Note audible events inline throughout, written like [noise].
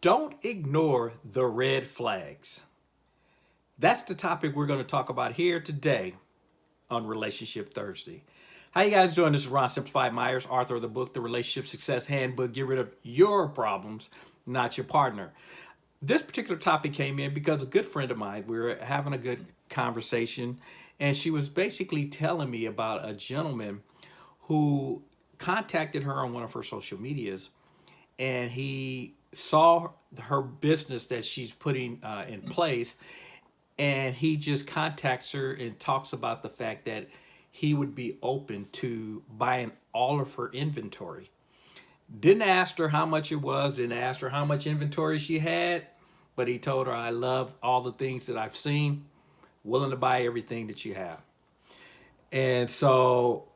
Don't ignore the red flags. That's the topic we're going to talk about here today on Relationship Thursday. How you guys doing? This is Ron Simplified Myers, author of the book, The Relationship Success Handbook. Get rid of your problems, not your partner. This particular topic came in because a good friend of mine, we were having a good conversation, and she was basically telling me about a gentleman who contacted her on one of her social medias, and he saw her business that she's putting uh, in place and he just contacts her and talks about the fact that he would be open to buying all of her inventory. Didn't ask her how much it was, didn't ask her how much inventory she had, but he told her, I love all the things that I've seen, willing to buy everything that you have. And so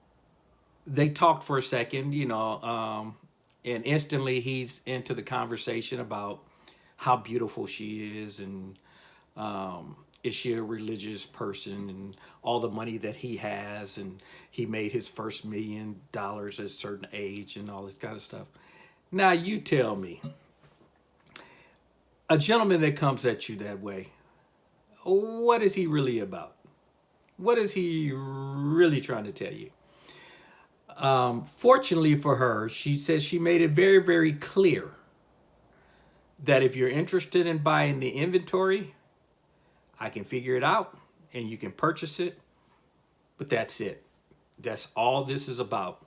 they talked for a second, you know, um, and instantly he's into the conversation about how beautiful she is and um, is she a religious person and all the money that he has and he made his first million dollars at a certain age and all this kind of stuff. Now you tell me, a gentleman that comes at you that way, what is he really about? What is he really trying to tell you? Um, fortunately for her, she says she made it very, very clear that if you're interested in buying the inventory, I can figure it out and you can purchase it, but that's it. That's all this is about.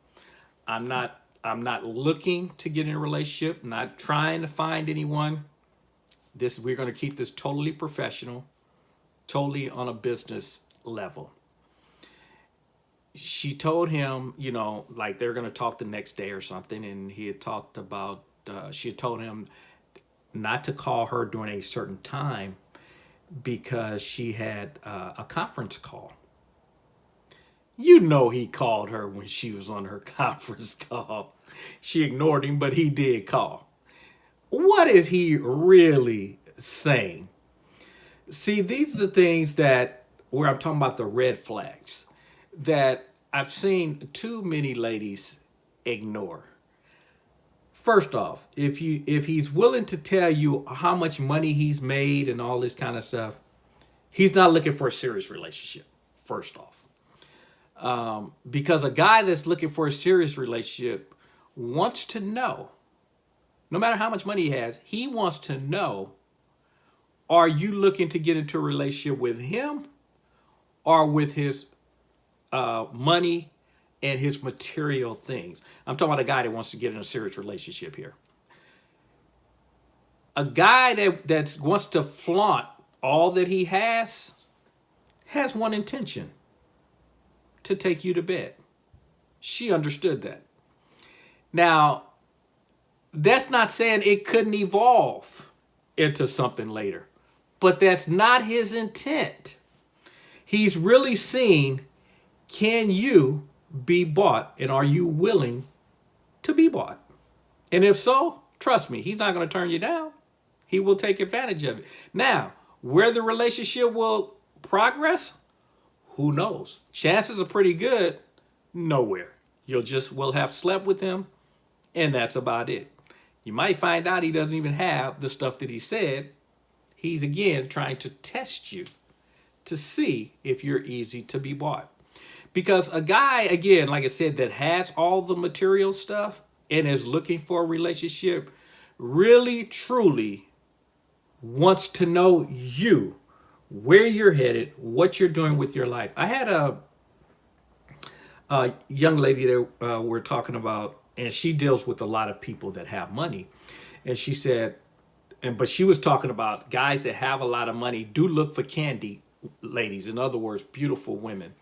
I'm not I'm not looking to get in a relationship, not trying to find anyone. This we're going to keep this totally professional, totally on a business level she told him, you know, like they're going to talk the next day or something. And he had talked about, uh, she had told him not to call her during a certain time because she had uh, a conference call. You know he called her when she was on her [laughs] conference call. She ignored him, but he did call. What is he really saying? See, these are the things that, where I'm talking about the red flags that I've seen too many ladies ignore. First off, if you if he's willing to tell you how much money he's made and all this kind of stuff, he's not looking for a serious relationship. First off, um, because a guy that's looking for a serious relationship wants to know, no matter how much money he has, he wants to know: Are you looking to get into a relationship with him, or with his uh, money and his material things. I'm talking about a guy that wants to get in a serious relationship here. A guy that that wants to flaunt all that he has has one intention to take you to bed. She understood that. Now, that's not saying it couldn't evolve into something later, but that's not his intent. He's really seen can you be bought and are you willing to be bought? And if so, trust me, he's not going to turn you down. He will take advantage of it. Now, where the relationship will progress, who knows? Chances are pretty good, nowhere. You'll just will have slept with him, and that's about it. You might find out he doesn't even have the stuff that he said. He's again trying to test you to see if you're easy to be bought. Because a guy, again, like I said, that has all the material stuff and is looking for a relationship really, truly wants to know you, where you're headed, what you're doing with your life. I had a, a young lady that uh, we're talking about, and she deals with a lot of people that have money. And she said, and but she was talking about guys that have a lot of money do look for candy ladies. In other words, beautiful women.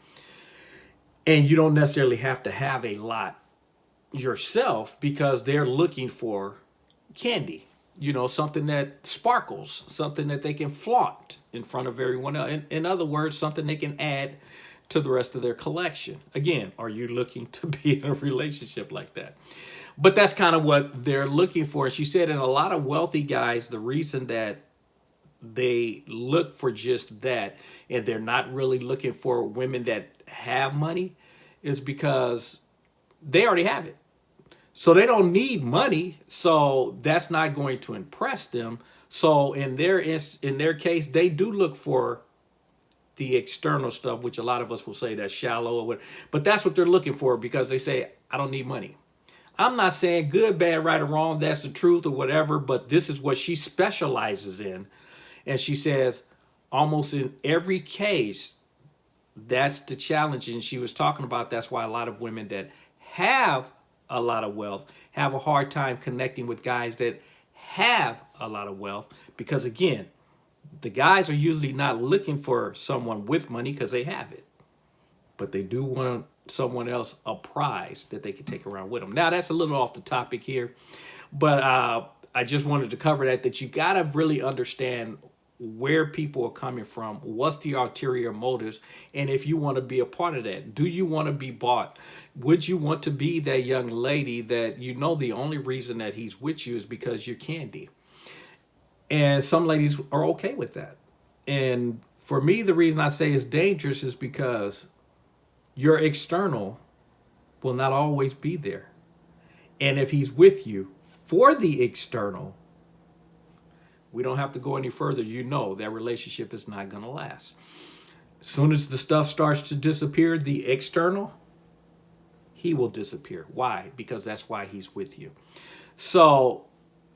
And you don't necessarily have to have a lot yourself because they're looking for candy, you know, something that sparkles, something that they can flaunt in front of everyone else. In, in other words, something they can add to the rest of their collection. Again, are you looking [laughs] to be in a relationship like that? But that's kind of what they're looking for. She said, and a lot of wealthy guys, the reason that they look for just that and they're not really looking for women that have money is because they already have it. So they don't need money. So that's not going to impress them. So in their in their case, they do look for the external stuff, which a lot of us will say that's shallow or what, but that's what they're looking for because they say, I don't need money. I'm not saying good, bad, right, or wrong, that's the truth or whatever, but this is what she specializes in. And she says, almost in every case, that's the challenge. And she was talking about that's why a lot of women that have a lot of wealth have a hard time connecting with guys that have a lot of wealth because again the guys are usually not looking for someone with money because they have it but they do want someone else a prize that they can take around with them now that's a little off the topic here but uh, i just wanted to cover that that you got to really understand where people are coming from, what's the ulterior motives, and if you want to be a part of that. Do you want to be bought? Would you want to be that young lady that you know the only reason that he's with you is because you're candy? And some ladies are okay with that. And for me, the reason I say it's dangerous is because your external will not always be there. And if he's with you for the external, we don't have to go any further. You know that relationship is not going to last. As soon as the stuff starts to disappear, the external, he will disappear. Why? Because that's why he's with you. So,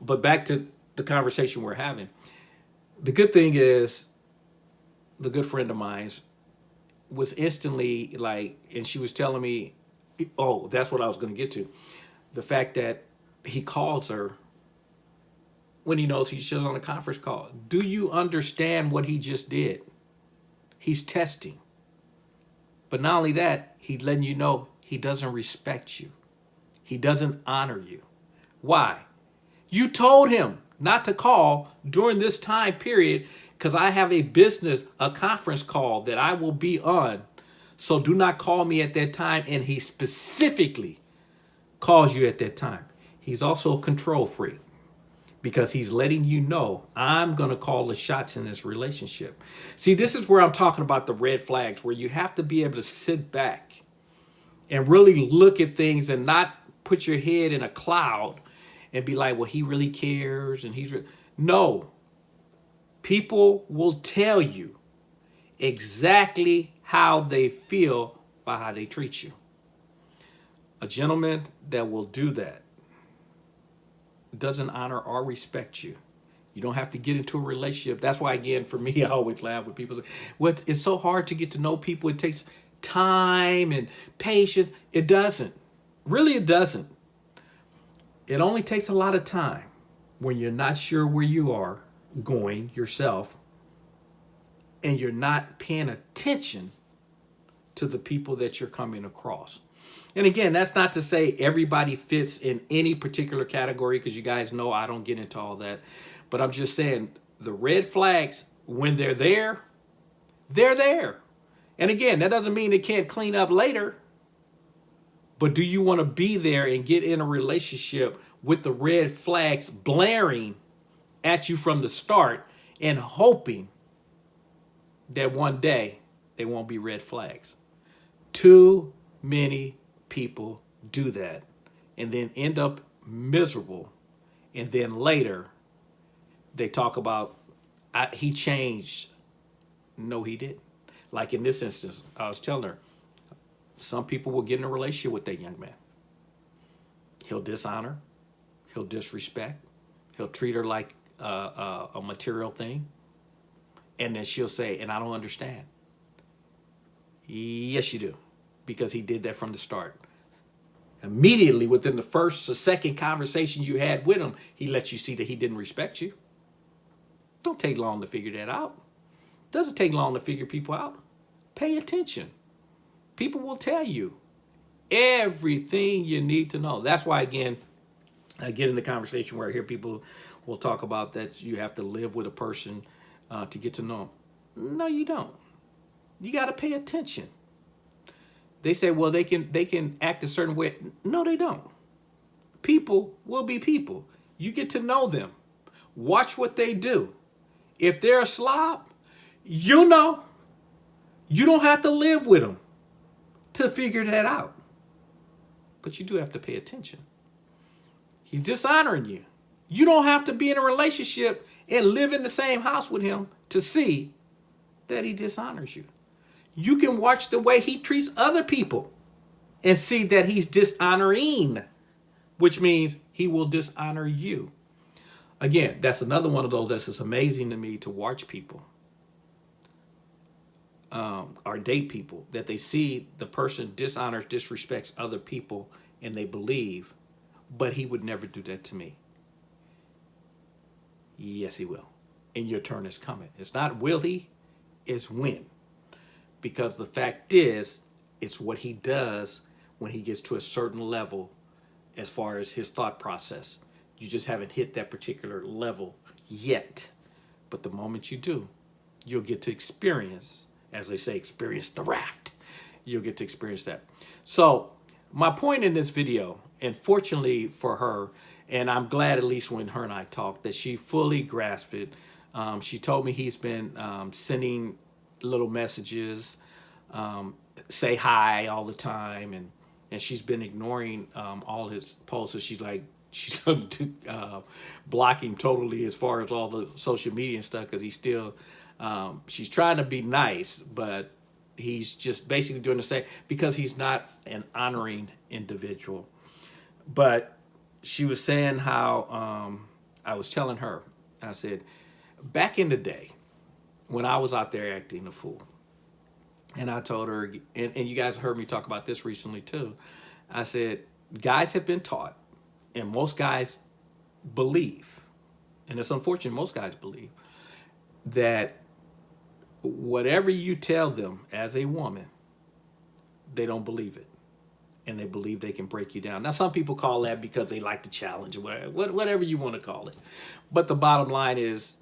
but back to the conversation we're having. The good thing is, the good friend of mine's was instantly like, and she was telling me, oh, that's what I was going to get to. The fact that he calls her when he knows he's just on a conference call. Do you understand what he just did? He's testing. But not only that, he's letting you know he doesn't respect you. He doesn't honor you. Why? You told him not to call during this time period because I have a business, a conference call that I will be on. So do not call me at that time. And he specifically calls you at that time. He's also control freak because he's letting you know I'm going to call the shots in this relationship. See, this is where I'm talking about the red flags, where you have to be able to sit back and really look at things and not put your head in a cloud and be like, well, he really cares and he's... No. People will tell you exactly how they feel by how they treat you. A gentleman that will do that doesn't honor or respect you. You don't have to get into a relationship. That's why, again, for me, [laughs] I always laugh when people say, well, it's, so hard to get to know people. It takes time and patience. It doesn't. Really, it doesn't. It only takes a lot of time when you're not sure where you are going yourself and you're not paying attention to the people that you're coming across. And again, that's not to say everybody fits in any particular category because you guys know I don't get into all that. But I'm just saying the red flags, when they're there, they're there. And again, that doesn't mean they can't clean up later. But do you want to be there and get in a relationship with the red flags blaring at you from the start and hoping that one day they won't be red flags? Too many people do that and then end up miserable. And then later they talk about he changed. No, he didn't. Like in this instance, I was telling her, some people will get in a relationship with that young man. He'll dishonor, he'll disrespect, he'll treat her like a, a, a material thing. And then she'll say, and I don't understand. Yes, you do because he did that from the start. Immediately within the first or second conversation you had with him, he let you see that he didn't respect you. Don't take long to figure that out. Doesn't take long to figure people out. Pay attention. People will tell you everything you need to know. That's why, again, I get in the conversation where I hear people will talk about that you have to live with a person uh, to get to know them. No, you don't. You got to pay attention. They say, well, they can they can act a certain way. No, they don't. People will be people. You get to know them. Watch what they do. If they're a slob, you know. You don't have to live with them to figure that out. But you do have to pay attention. He's dishonoring you. You don't have to be in a relationship and live in the same house with him to see that he dishonors you. You can watch the way he treats other people and see that he's dishonoring, which means he will dishonor you. Again, that's another one of those that's just amazing to me to watch people um, or date people that they see the person dishonors, disrespects other people, and they believe, but he would never do that to me. Yes, he will. And your turn is coming. It's not will he, it's when. Because the fact is, it's what he does when he gets to a certain level as far as his thought process. You just haven't hit that particular level yet. But the moment you do, you'll get to experience as they say, experience the raft. You'll get to experience that. So my point in this video, and fortunately for her, and I'm glad at least when her and I talked, that she fully grasped it. Um, she told me he's been um, sending little messages, um, say hi all the time, and and she's been ignoring um, all his posts. So she's like, [laughs] she's uh, blocking totally as far as all the social media and stuff because he's still um, she's trying to be nice, but he's just basically doing the same because he's not an honoring individual. But she was saying how um, I was telling her, I said, back in the day when I was out there acting a fool, and I told her, and, and you guys heard me talk about this recently too. I said, guys have been taught, and most guys believe, and it's unfortunate most guys believe, that whatever you tell them as a woman, they don't believe it. And they believe they can break you down. Now, some people call that because they like the challenge whatever, whatever you want to call it. But the bottom line is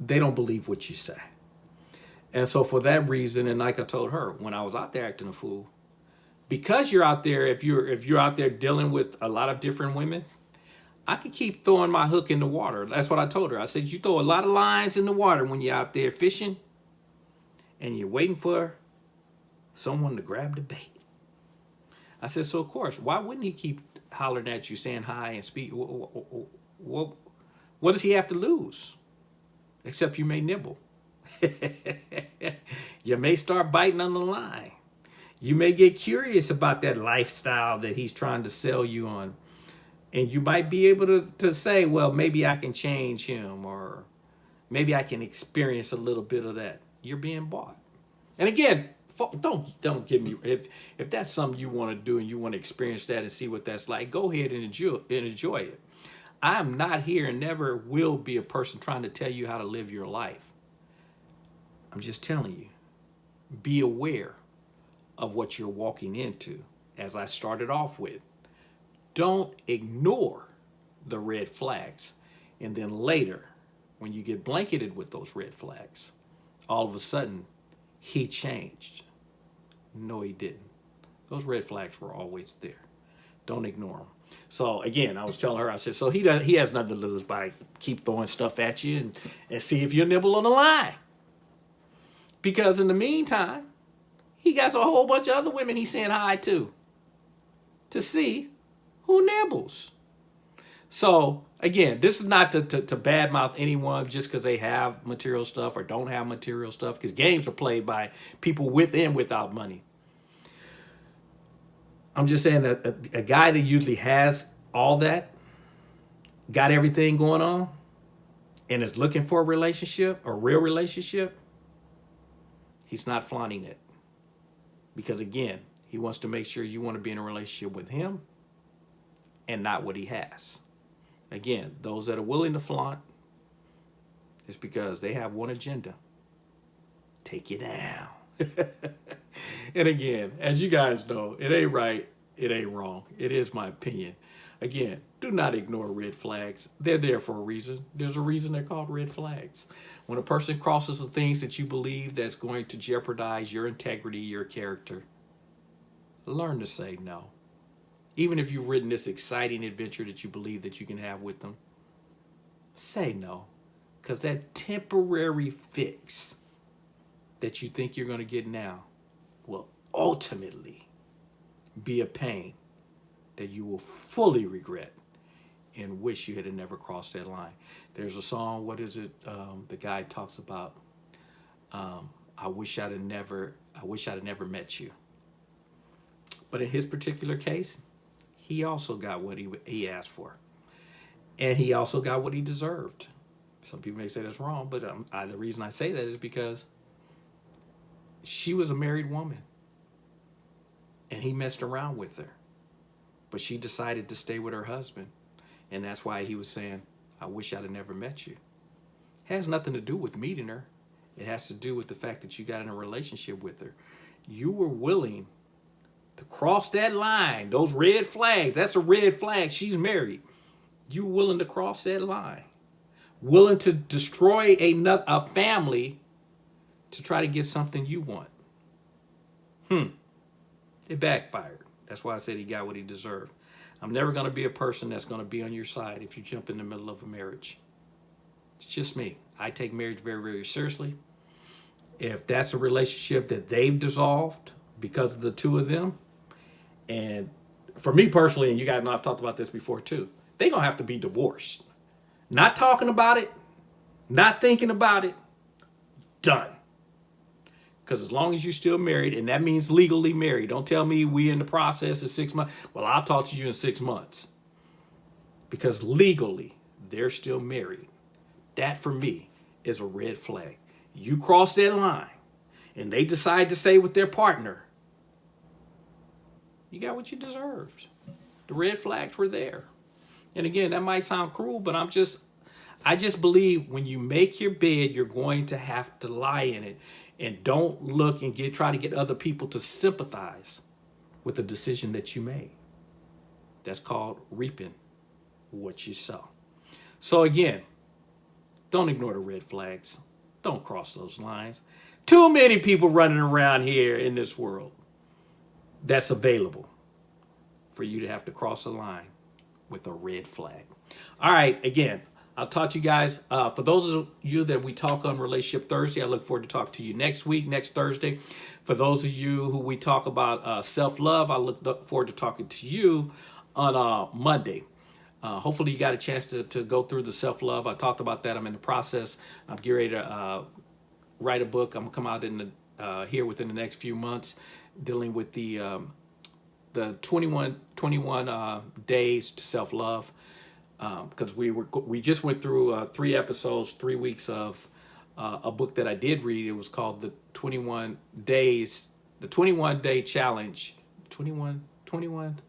they don't believe what you say. And so for that reason, and like I told her, when I was out there acting a fool, because you're out there, if you're if you're out there dealing with a lot of different women, I could keep throwing my hook in the water. That's what I told her. I said, you throw a lot of lines in the water when you're out there fishing and you're waiting for someone to grab the bait. I said, so of course, why wouldn't he keep hollering at you, saying hi and speak? What, what, what does he have to lose? Except you may nibble. [laughs] you may start biting on the line. You may get curious about that lifestyle that he's trying to sell you on. And you might be able to, to say, well, maybe I can change him or maybe I can experience a little bit of that you're being bought. And again, don't don't give me if if that's something you want to do and you want to experience that and see what that's like. Go ahead and enjoy and enjoy it. I'm not here and never will be a person trying to tell you how to live your life. I'm just telling you, be aware of what you're walking into. As I started off with, don't ignore the red flags. And then later, when you get blanketed with those red flags, all of a sudden he changed. No, he didn't. Those red flags were always there. Don't ignore them. So again, I was telling her, I said, so he does, he has nothing to lose by keep throwing stuff at you and, and see if you nibble on the line. Because in the meantime, he got a whole bunch of other women he's saying hi to to see who nibbles. So again, this is not to, to, to badmouth anyone just because they have material stuff or don't have material stuff because games are played by people with and without money. I'm just saying that a, a guy that usually has all that, got everything going on, and is looking for a relationship, a real relationship, he's not flaunting it. Because again, he wants to make sure you want to be in a relationship with him and not what he has. Again, those that are willing to flaunt, it's because they have one agenda. Take you down. [laughs] and again, as you guys know, it ain't right, it ain't wrong. It is my opinion. Again, do not ignore red flags. They're there for a reason. There's a reason they're called red flags. When a person crosses the things that you believe that's going to jeopardize your integrity, your character, learn to say no even if you've ridden this exciting adventure that you believe that you can have with them, say no. Because that temporary fix that you think you're going to get now will ultimately be a pain that you will fully regret and wish you had never crossed that line. There's a song, what is it? Um, the guy talks about, um, I wish I'd have never, I wish I'd have never met you. But in his particular case, he also got what he, he asked for. And he also got what he deserved. Some people may say that's wrong, but um, I, the reason I say that is because she was a married woman and he messed around with her. But she decided to stay with her husband. And that's why he was saying, I wish I'd have never met you. It has nothing to do with meeting her. It has to do with the fact that you got in a relationship with her. You were willing to cross that line, those red flags. That's a red flag. She's married. You willing to cross that line. Willing to destroy a, a family to try to get something you want. Hmm. It backfired. That's why I said he got what he deserved. I'm never going to be a person that's going to be on your side if you jump in the middle of a marriage. It's just me. I take marriage very, very seriously. If that's a relationship that they've dissolved because of the two of them, and for me personally, and you guys know I've talked about this before too, they're going to have to be divorced. Not talking about it, not thinking about it, done. Because as long as you're still married, and that means legally married, don't tell me we in the process of six months. Well, I'll talk to you in six months. Because legally, they're still married. That for me is a red flag. You cross that line and they decide to stay with their partner, you got what you deserved. The red flags were there. And again, that might sound cruel, but I'm just, I just believe when you make your bed, you're going to have to lie in it and don't look and get try to get other people to sympathize with the decision that you made. That's called reaping what you sow. So again, don't ignore the red flags. Don't cross those lines. Too many people running around here in this world that's available for you to have to cross a line with a red flag. All right, again, I'll talk to you guys. Uh, for those of you that we talk on Relationship Thursday, I look forward to talk to you next week, next Thursday. For those of you who we talk about uh, self-love, I look forward to talking to you on uh, Monday. Uh, hopefully you got a chance to, to go through the self-love. I talked about that. I'm in the process. I'm getting ready to uh, write a book. I'm going to come out in the, uh, here within the next few months dealing with the um, the 21, 21 days to self-love because um, we were we just went through uh, three episodes, three weeks of uh, a book that I did read. It was called the 21 Days, the 21 Day Challenge, 21, 21,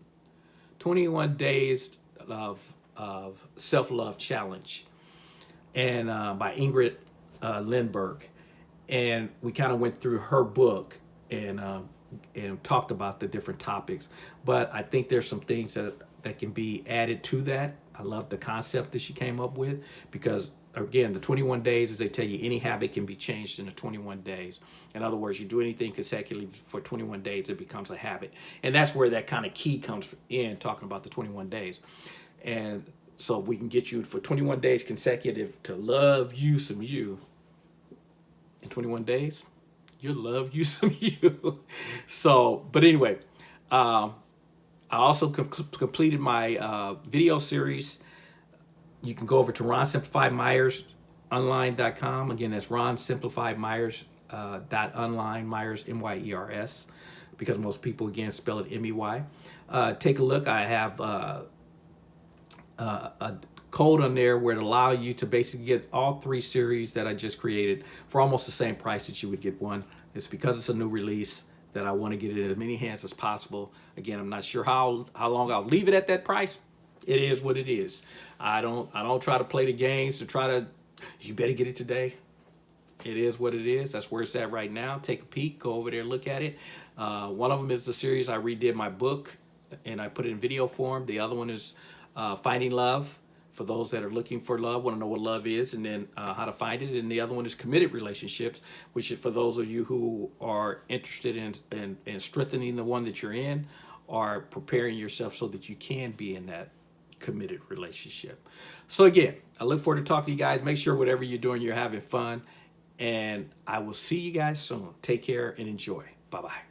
21 Days of of Self Love Challenge, and uh, by Ingrid uh, Lindberg, and we kind of went through her book and um, and talked about the different topics. But I think there's some things that that can be added to that I love the concept that she came up with because again, the 21 days, as they tell you, any habit can be changed in the 21 days. In other words, you do anything consecutively for 21 days, it becomes a habit. And that's where that kind of key comes in, talking about the 21 days. And so we can get you for 21 days consecutive to love you some you. In 21 days, you'll love you [laughs] some you. so, but anyway, um, I also com completed my uh, video series. You can go over to Ron Simplified Myers online.com. Again, that's Ron Myers uh, Myers M Y E R S because most people again spell it M E Y. Uh, take a look. I have uh, uh, a code on there where it allow you to basically get all three series that I just created for almost the same price that you would get one. It's because it's a new release that I want to get it in as many hands as possible. Again, I'm not sure how how long I'll leave it at that price. It is what it is. I don't I don't try to play the games to try to you better get it today. It is what it is. That's where it's at right now. Take a peek, go over there, look at it. Uh, one of them is the series I redid my book and I put it in video form. The other one is uh, Finding Love for those that are looking for love, want to know what love is, and then uh, how to find it. And the other one is committed relationships, which is for those of you who are interested in, in, in strengthening the one that you're in or preparing yourself so that you can be in that committed relationship. So again, I look forward to talking to you guys. Make sure whatever you're doing, you're having fun. And I will see you guys soon. Take care and enjoy. Bye-bye.